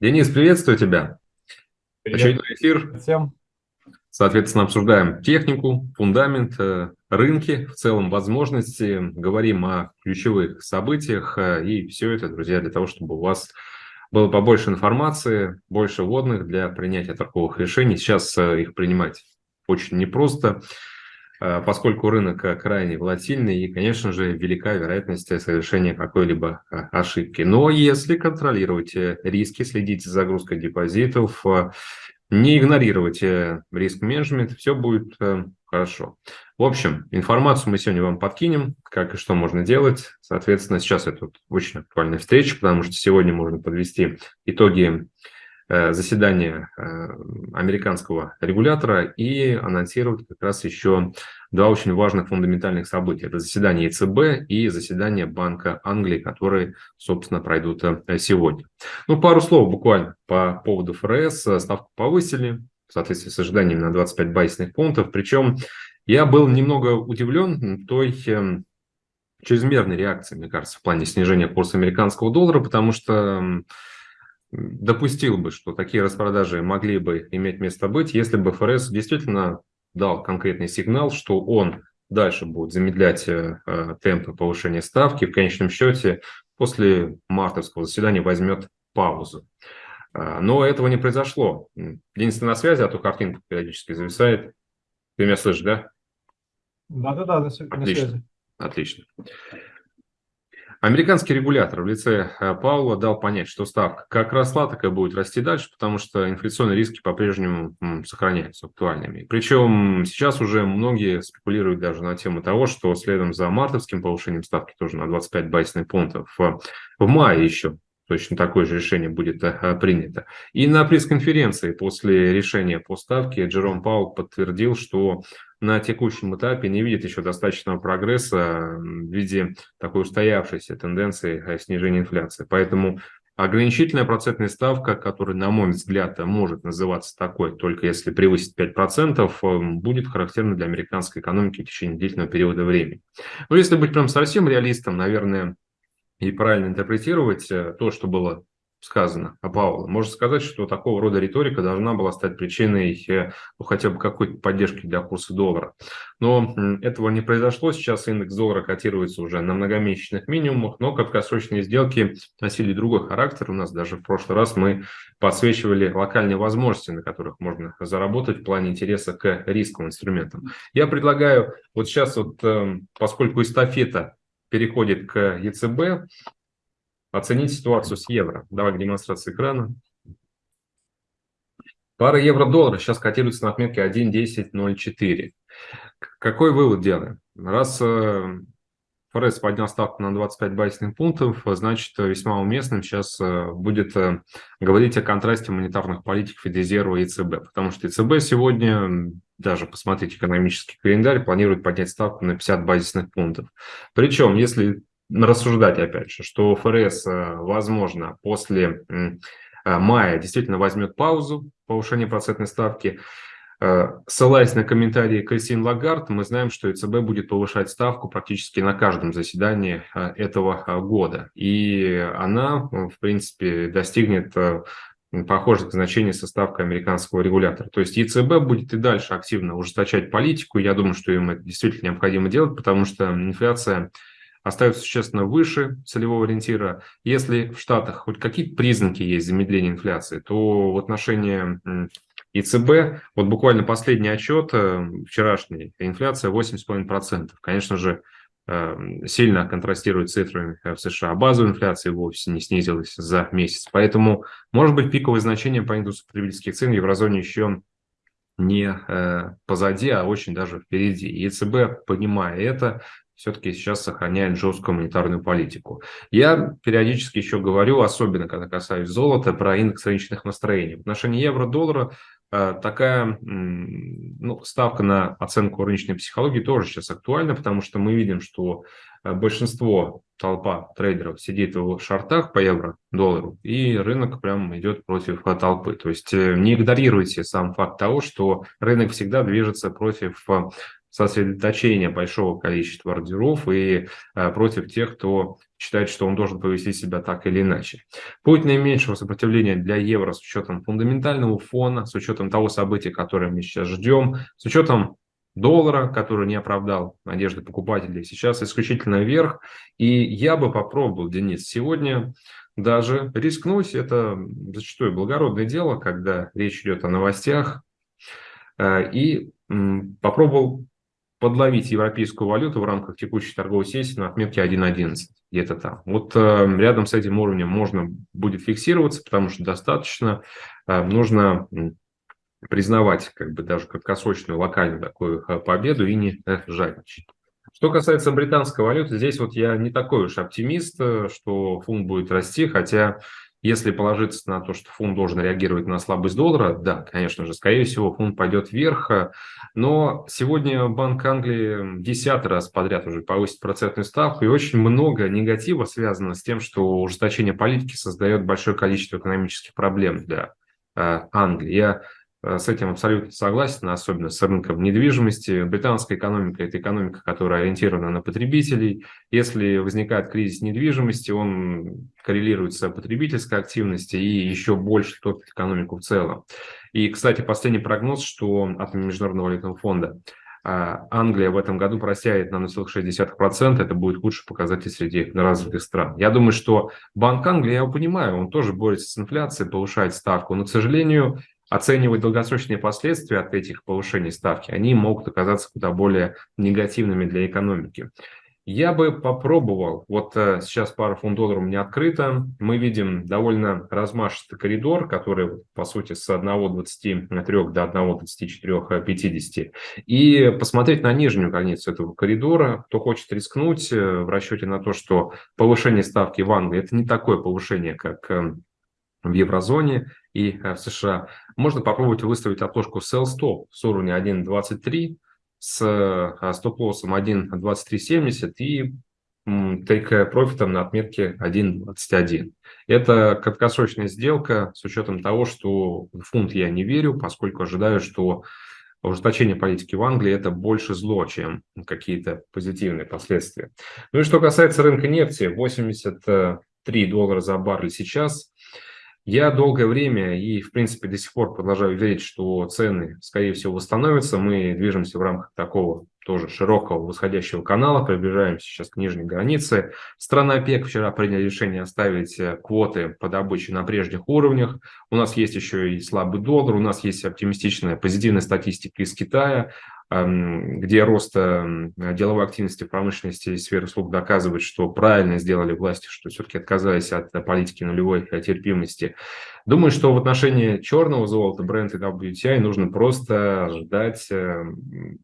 Денис, приветствую тебя. Привет. Очередной эфир. Всем. Соответственно, обсуждаем технику, фундамент, э, рынки, в целом возможности, говорим о ключевых событиях. Э, и все это, друзья, для того, чтобы у вас было побольше информации, больше вводных для принятия торговых решений. Сейчас э, их принимать очень непросто. Поскольку рынок э, крайне волатильный и, конечно же, велика вероятность совершения какой-либо э, ошибки. Но если контролировать риски, следить за загрузкой депозитов, не игнорировать риск-менеджмент, все будет хорошо. В общем, информацию мы сегодня вам подкинем, как и что можно делать. Соответственно, сейчас это очень актуальная встреча, потому что сегодня можно подвести итоги Э, заседание э, американского регулятора и анонсировать как раз еще два очень важных фундаментальных события. Это заседание ЕЦБ и заседание Банка Англии, которые, собственно, пройдут э, сегодня. Ну, пару слов буквально по поводу ФРС. Ставку повысили в соответствии с ожиданиями на 25 базисных пунктов. Причем я был немного удивлен той чрезмерной реакции, мне кажется, в плане снижения курса американского доллара, потому что допустил бы, что такие распродажи могли бы иметь место быть, если бы ФРС действительно дал конкретный сигнал, что он дальше будет замедлять э, э, темпы повышения ставки, в конечном счете после мартовского заседания возьмет паузу. Э, но этого не произошло. Денис, ты на связи, а то картинка периодически зависает. Ты меня слышишь, да? Да-да-да, на связи. Отлично. Американский регулятор в лице э, Паула дал понять, что ставка как росла, так и будет расти дальше, потому что инфляционные риски по-прежнему сохраняются актуальными. Причем сейчас уже многие спекулируют даже на тему того, что следом за мартовским повышением ставки тоже на 25 базисных пунктов в мае еще точно такое же решение будет э, принято. И на пресс-конференции после решения по ставке Джером Паул подтвердил, что на текущем этапе не видит еще достаточного прогресса в виде такой устоявшейся тенденции э, снижения инфляции. Поэтому ограничительная процентная ставка, которая, на мой взгляд, может называться такой, только если превысит 5%, э, будет характерна для американской экономики в течение длительного периода времени. Но если быть прям совсем реалистом, наверное, и правильно интерпретировать э, то, что было сказано о Пауэлле. Можно сказать, что такого рода риторика должна была стать причиной э, ну, хотя бы какой-то поддержки для курса доллара. Но этого не произошло. Сейчас индекс доллара котируется уже на многомесячных минимумах, но краткосрочные сделки носили другой характер. У нас даже в прошлый раз мы подсвечивали локальные возможности, на которых можно заработать в плане интереса к рисковым инструментам. Я предлагаю вот сейчас, вот, эм, поскольку эстафета переходит к ЕЦБ, Оценить ситуацию с евро. Давай к демонстрации экрана. Пара евро-доллара сейчас котируется на отметке 1.1004. Какой вывод делаем? Раз э, ФРС поднял ставку на 25 базисных пунктов, значит, весьма уместным сейчас э, будет э, говорить о контрасте монетарных политик Федрезерва и ЕЦБ. Потому что ЕЦБ сегодня, даже посмотрите экономический календарь, планирует поднять ставку на 50 базисных пунктов. Причем, если рассуждать, опять же, что ФРС, э, возможно, после мая действительно возьмет паузу повышения процентной ставки. Э, ссылаясь на комментарии Кристин Лагард, мы знаем, что ЕЦБ будет повышать ставку практически на каждом заседании этого года. И она, в принципе, достигнет похожих значений со ставкой американского регулятора. То есть ЕЦБ будет и дальше активно ужесточать политику. Я думаю, что им это действительно необходимо делать, потому что инфляция остается существенно выше целевого ориентира. Если в Штатах хоть какие-то признаки есть замедления инфляции, то в отношении ЕЦБ, вот буквально последний отчет, э, вчерашний, инфляция 8,5%. Конечно же, э, сильно контрастирует с цифрами в США. Базовая инфляция вовсе не снизилась за месяц. Поэтому, может быть, пиковые значения по индексу потребительских цен в еврозоне еще не э, позади, а очень даже впереди. ЕЦБ, понимая это, все-таки сейчас сохраняет жесткую монетарную политику. Я периодически еще говорю, особенно когда касаюсь золота, про индекс рыночных настроений. В отношении евро-доллара такая ну, ставка на оценку рыночной психологии тоже сейчас актуальна, потому что мы видим, что э, большинство толпа трейдеров сидит в шортах по евро-доллару, и рынок прям идет против толпы. То есть э, не игнорируйте сам факт того, что рынок всегда движется против сосредоточение большого количества ордеров и э, против тех, кто считает, что он должен повести себя так или иначе. Путь наименьшего сопротивления для евро с учетом фундаментального фона, с учетом того события, которое мы сейчас ждем, с учетом доллара, который не оправдал надежды покупателей, сейчас исключительно вверх. И я бы попробовал, Денис, сегодня даже рискнуть. Это зачастую благородное дело, когда речь идет о новостях. Э, и попробовал подловить европейскую валюту в рамках текущей торговой сессии на отметке 1.11, где-то там. Вот э, рядом с этим уровнем можно будет фиксироваться, потому что достаточно э, нужно признавать как бы даже краткосрочную локальную такую э, победу и не э, жадничать. Что касается британской валюты, здесь вот я не такой уж оптимист, э, что фунт будет расти, хотя если положиться на то, что фунт должен реагировать на слабость доллара, да, конечно же, скорее всего, фунт пойдет вверх. Но сегодня Банк Англии десятый раз подряд уже повысит процентную ставку, и очень много негатива связано с тем, что ужесточение политики создает большое количество экономических проблем для Англии. Я Э, с этим абсолютно согласен, особенно с рынком недвижимости. Британская экономика – это экономика, которая ориентирована на потребителей. Если возникает кризис недвижимости, он коррелирует с потребительской активностью и еще больше топит экономику в целом. И, кстати, последний прогноз, что от Международного валютного фонда а, Англия в этом году просяет на 0,6%, это будет худший показатель среди развитых стран. Я думаю, что Банк Англии, я его понимаю, он тоже борется с инфляцией, повышает ставку, но, к сожалению, оценивать долгосрочные последствия от этих повышений ставки, они могут оказаться куда более негативными для экономики. Я бы попробовал, вот э, сейчас пара фунт долларов у меня открыта, мы видим довольно размашистый коридор, который, по сути, с 1.23 до 1.24.50, и посмотреть на нижнюю границу этого коридора, кто хочет рискнуть э, в расчете на то, что повышение ставки в Англии – это не такое повышение, как э, в еврозоне и в США, можно попробовать выставить отложку sell stop с уровня 1.23 с а, стоп-лоссом 1.2370 и take профитом на отметке 1.21. Это краткосрочная сделка с учетом того, что в фунт я не верю, поскольку ожидаю, что ужесточение политики в Англии – это больше зло, какие-то позитивные последствия. Ну и что касается рынка нефти, 83 доллара за баррель сейчас – я долгое время и, в принципе, до сих пор продолжаю верить, что цены, скорее всего, восстановятся. Мы движемся в рамках такого тоже широкого восходящего канала, приближаемся сейчас к нижней границе. Страна ОПЕК вчера приняла решение оставить э, квоты по добыче на прежних уровнях. У нас есть еще и слабый доллар, у нас есть оптимистичная позитивная статистика из Китая где рост деловой активности промышленности и сфере услуг доказывает, что правильно сделали власти, что все-таки отказались от политики нулевой терпимости. Думаю, что в отношении черного золота, бренд и WTI нужно просто ждать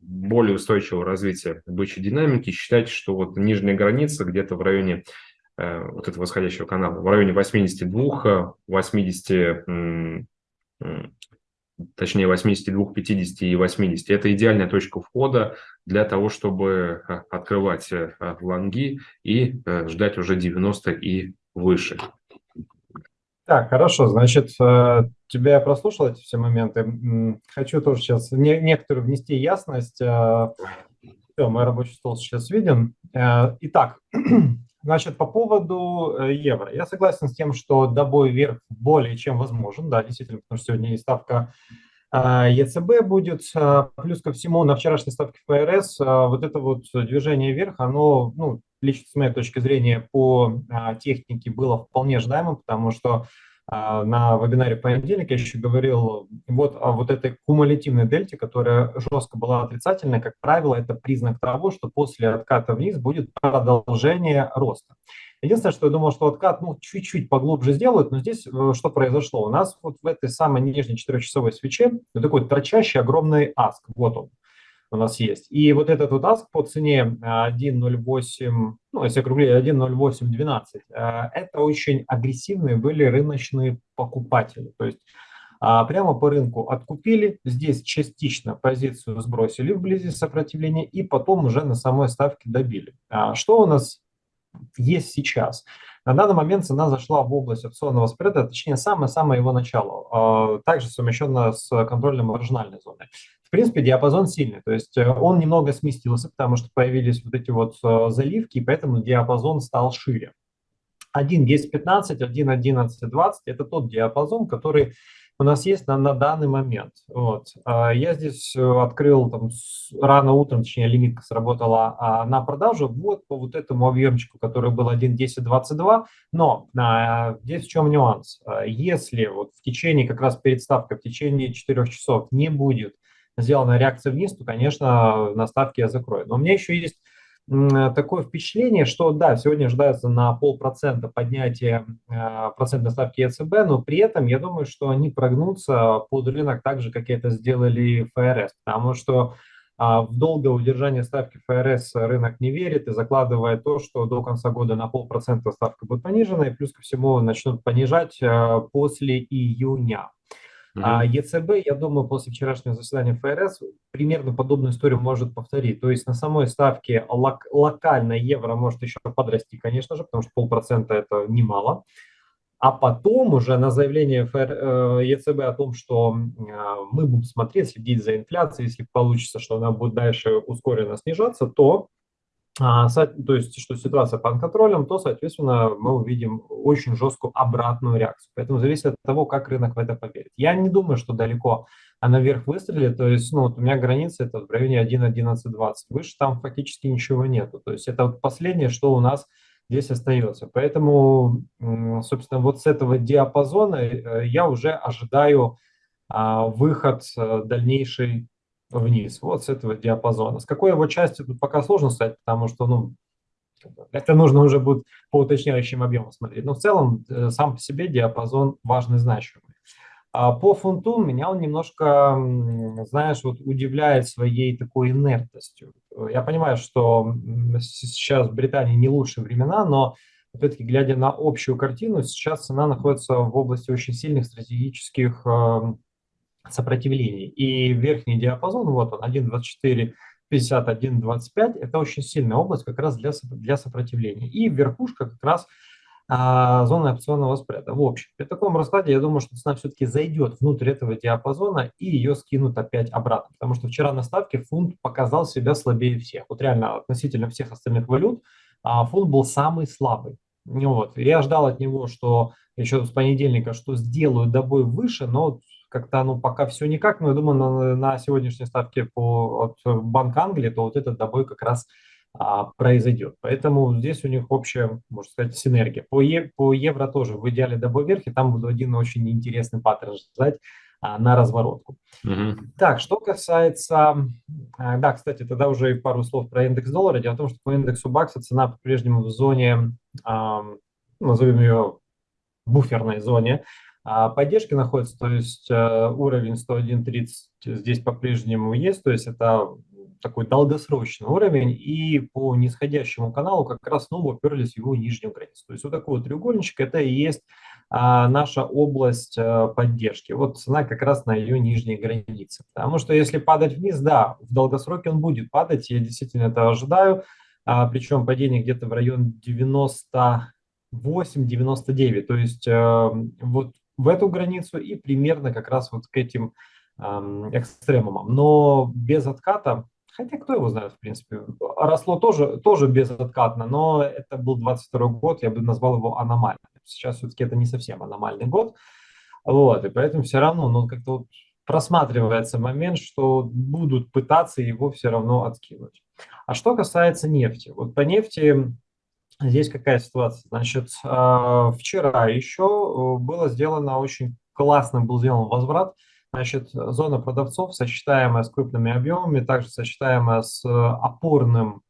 более устойчивого развития бычьей динамики, считать, что вот нижняя граница где-то в районе э, вот этого восходящего канала, в районе 82, 80 точнее 82, 50 и 80. Это идеальная точка входа для того, чтобы э, открывать э, лонги и э, ждать уже 90 и выше. Так, хорошо, значит, тебя я прослушал эти все моменты. Хочу тоже сейчас некоторую внести ясность. Все, мой рабочий стол сейчас виден. Итак, Значит, по поводу э, евро. Я согласен с тем, что добой вверх более чем возможен. Да, действительно, потому что сегодня и ставка э, ЕЦБ будет. Э, плюс ко всему, на вчерашней ставке ФРС вот это вот движение вверх, оно, ну, лично с моей точки зрения, по технике было вполне ожидаемым, потому что на вебинаре понедельник я еще говорил вот о вот этой кумулятивной дельте, которая жестко была отрицательной, как правило, это признак того, что после отката вниз будет продолжение роста. Единственное, что я думал, что откат ну, чуть-чуть поглубже сделают, но здесь э, что произошло? У нас вот в этой самой нижней четырехчасовой свече вот такой торчащий огромный аск, вот он у нас есть. И вот этот вот аск по цене 1.08, ну, если округлить 1.0812, э, это очень агрессивные были рыночные покупатели. То есть а, прямо по рынку откупили, здесь частично позицию сбросили вблизи сопротивления и потом уже на самой ставке добили. А что у нас есть сейчас. На данный момент цена зашла в область опционного спреда, точнее, самое-самое его начало, а, также совмещенно с контрольной маржинальной зоной. Принципе, диапазон сильный, то есть э, он немного сместился, потому что появились вот эти вот э, заливки, и поэтому диапазон стал шире. 1.10.15, 1.11.20 – это тот диапазон, который у нас есть на, на данный момент. Вот. А, я здесь э, открыл там, рано утром, точнее, лимитка сработала а, на продажу вот по вот этому объемчику, который был 1.10.22, но а, здесь в чем нюанс. А, если вот в течение, как раз перед ставкой, в течение 4 часов не будет сделана реакция вниз, то, конечно, на ставке я закрою. Но у меня еще есть такое впечатление, что да, сегодня ожидается на полпроцента поднятие э, процентной ставки ЕЦБ, но при этом я думаю, что они прогнутся под рынок так же, как это сделали ФРС, потому что а, в долгое удержание ставки ФРС рынок не верит и закладывает то, что до конца года на полпроцента ставка будет понижена, и плюс ко всему начнут понижать э, после июня. А ЕЦБ, я думаю, после вчерашнего заседания ФРС примерно подобную историю может повторить. То есть на самой ставке лок, локально евро может еще подрасти, конечно же, потому что полпроцента это немало. А потом уже на заявление ФР, э, ЕЦБ о том, что э, мы будем смотреть, следить за инфляцией, если получится, что она будет дальше ускоренно снижаться, то то есть, что ситуация под контролем, то, соответственно, мы увидим очень жесткую обратную реакцию. Поэтому зависит от того, как рынок в это поверит. Я не думаю, что далеко она вверх выстрелит. То есть, ну, вот у меня граница это в районе 1.11.20. Выше там фактически ничего нету. То есть, это вот последнее, что у нас здесь остается. Поэтому, собственно, вот с этого диапазона э, я уже ожидаю а, выход э, дальнейший вниз, вот с этого диапазона. С какой его части тут пока сложно сказать, потому что, ну, это нужно уже будет по уточняющим объемам смотреть. Но в целом э, сам по себе диапазон важный, значимый. А по фунту меня он немножко, знаешь, вот удивляет своей такой инертностью. Я понимаю, что сейчас в Британии не лучшие времена, но опять-таки, глядя на общую картину, сейчас цена находится в области очень сильных стратегических эм, сопротивлений. И верхний диапазон, вот он, 1.24, 51, 25, это очень сильная область как раз для, для сопротивления. И верхушка как раз а, зона опционного спреда. В общем, при таком раскладе я думаю, что цена все-таки зайдет внутрь этого диапазона и ее скинут опять обратно. Потому что вчера на ставке фунт показал себя слабее всех. Вот реально относительно всех остальных валют а, фунт был самый слабый. Вот. Я ждал от него, что еще с понедельника, что сделают добой выше, но как-то ну пока все никак, но я думаю, на, на сегодняшней ставке по, от Банка Англии, то вот этот добой как раз а, произойдет. Поэтому здесь у них общая, можно сказать, синергия. По, е, по евро тоже в идеале добой вверх, и там буду один очень интересный паттерн ждать а, на разворотку. Угу. Так, что касается... А, да, кстати, тогда уже пару слов про индекс доллара. Дело в том, что по индексу бакса цена по-прежнему в зоне, а, назовем ее буферной зоне, а поддержки находится, то есть э, уровень 101.30 здесь по-прежнему есть, то есть это такой долгосрочный уровень, и по нисходящему каналу как раз снова уперлись в его нижнюю границу. То есть вот такой вот треугольничек, это и есть а, наша область а, поддержки. Вот цена как раз на ее нижней границе. Потому что если падать вниз, да, в долгосроке он будет падать, я действительно это ожидаю, а, причем падение где-то в район 98-99, то есть э, вот в эту границу и примерно как раз вот к этим экстремумам. Но без отката, хотя кто его знает, в принципе, росло тоже, тоже безоткатно, но это был 22 год, я бы назвал его аномальным. Сейчас все-таки это не совсем аномальный год, вот, и поэтому все равно, ну, как-то вот просматривается момент, что будут пытаться его все равно откинуть. А что касается нефти, вот по нефти Здесь какая ситуация? Значит, а, вчера еще э, было сделано очень классно, был сделан возврат. Значит, зона продавцов, сочетаемая с крупными объемами, также сочетаемая с опорным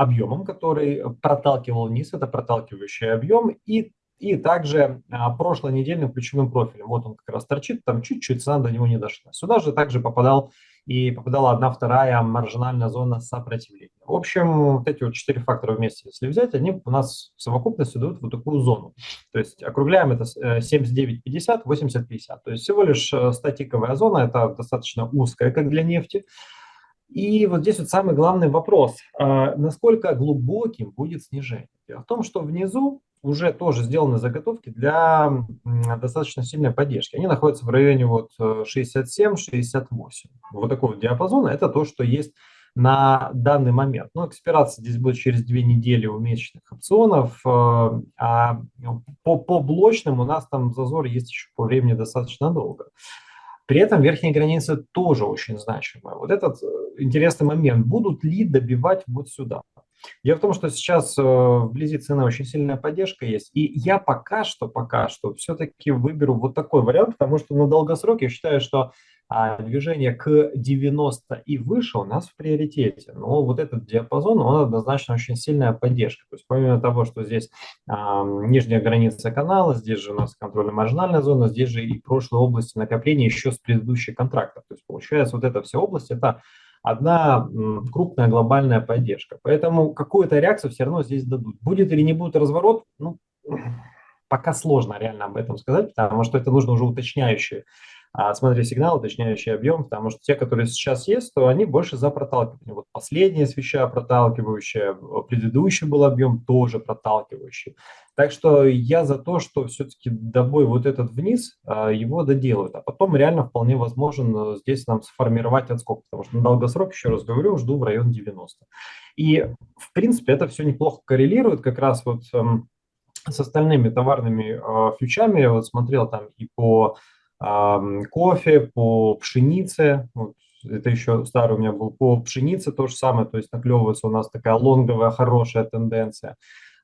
объемом, который проталкивал вниз, это проталкивающий объем, и, и также а, прошлонедельным ключевым профилем. Вот он как раз торчит, там чуть-чуть цена до него не дошла. Сюда же также попадал и попадала одна вторая маржинальная зона сопротивления. В общем, вот эти вот четыре фактора вместе, если взять, они у нас в совокупности дают вот такую зону. То есть округляем это 79,50, 80,50. То есть всего лишь э, статиковая зона, это достаточно узкая, как для нефти. И вот здесь вот самый главный вопрос, а, насколько глубоким будет снижение. Дело в том, что внизу уже тоже сделаны заготовки для достаточно сильной поддержки. Они находятся в районе вот 67-68. Вот такой вот диапазон. Это то, что есть на данный момент. Но экспирация здесь будет через две недели у месячных опционов, э, а по, по блочным у нас там зазор есть еще по времени достаточно долго. При этом верхняя граница тоже очень значимая. Вот этот э, интересный момент. Будут ли добивать вот сюда? Дело в том, что сейчас э, вблизи цены очень сильная поддержка есть. И я пока что, пока что все-таки выберу вот такой вариант, потому что на долгосрок я считаю, что а движение к 90 и выше у нас в приоритете. Но вот этот диапазон, он однозначно очень сильная поддержка. То есть помимо того, что здесь а, нижняя граница канала, здесь же у нас контрольно-маржинальная зона, здесь же и прошлые области накопления еще с предыдущих контрактов. То есть получается вот эта вся область, это одна крупная глобальная поддержка. Поэтому какую-то реакцию все равно здесь дадут. Будет или не будет разворот, ну, пока сложно реально об этом сказать, потому что это нужно уже уточняющие а смотри сигнал, уточняющий объем, потому что те, которые сейчас есть, то они больше за проталкивание. Вот последняя свеча проталкивающая, предыдущий был объем тоже проталкивающий. Так что я за то, что все-таки добой вот этот вниз, а, его доделают. А потом реально вполне возможен э, здесь нам сформировать отскок, потому что на долгосрок, еще раз говорю, жду в район 90. И в принципе это все неплохо коррелирует как раз вот эм, с остальными товарными э, фьючами. Я вот смотрел там и по кофе, по пшенице, вот, это еще старый у меня был, по пшенице то же самое, то есть наклевывается у нас такая лонговая хорошая тенденция.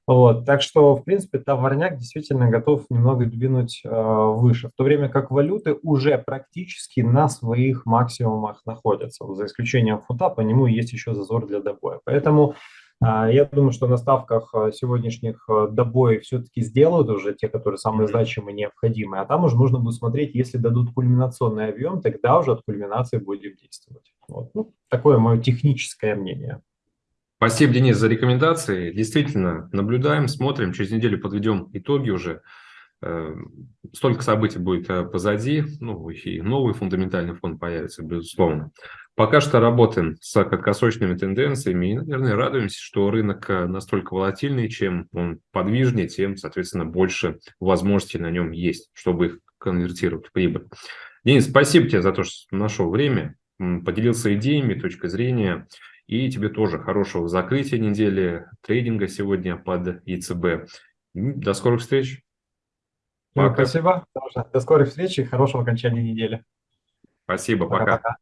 Вот, так что, в принципе, товарняк действительно готов немного двинуть э, выше, в то время как валюты уже практически на своих максимумах находятся, за исключением фунта, по нему есть еще зазор для добоя. Поэтому я думаю, что на ставках а, сегодняшних а, добоев все-таки сделают уже те, которые самые значимые, необходимые, а там уже нужно будет смотреть, если дадут кульминационный объем, тогда уже от кульминации будем действовать. Вот. Ну, такое мое техническое мнение. Спасибо, Денис, за рекомендации. Действительно, наблюдаем, смотрим, через неделю подведем итоги уже. Э, столько событий будет э, позади, ну и новый фундаментальный фонд появится, безусловно. Пока что работаем с краткосрочными тенденциями и, наверное, радуемся, что рынок э, настолько волатильный, чем он подвижнее, тем, соответственно, больше возможностей на нем есть, чтобы их конвертировать в прибыль. Денис, спасибо тебе за то, что нашел время, поделился идеями, точкой зрения, и тебе тоже хорошего закрытия недели, трейдинга сегодня под ЕЦБ. До скорых встреч. Пока. Спасибо. До скорых встреч и хорошего окончания недели. Спасибо, пока. пока.